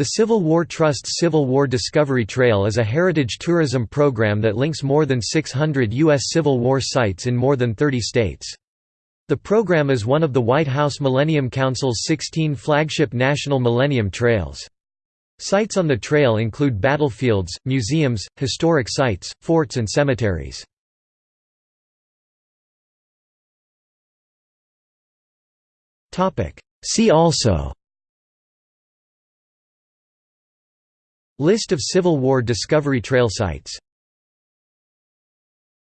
The Civil War Trust's Civil War Discovery Trail is a heritage tourism program that links more than 600 U.S. Civil War sites in more than 30 states. The program is one of the White House Millennium Council's 16 flagship National Millennium Trails. Sites on the trail include battlefields, museums, historic sites, forts and cemeteries. See also List of Civil War Discovery Trail sites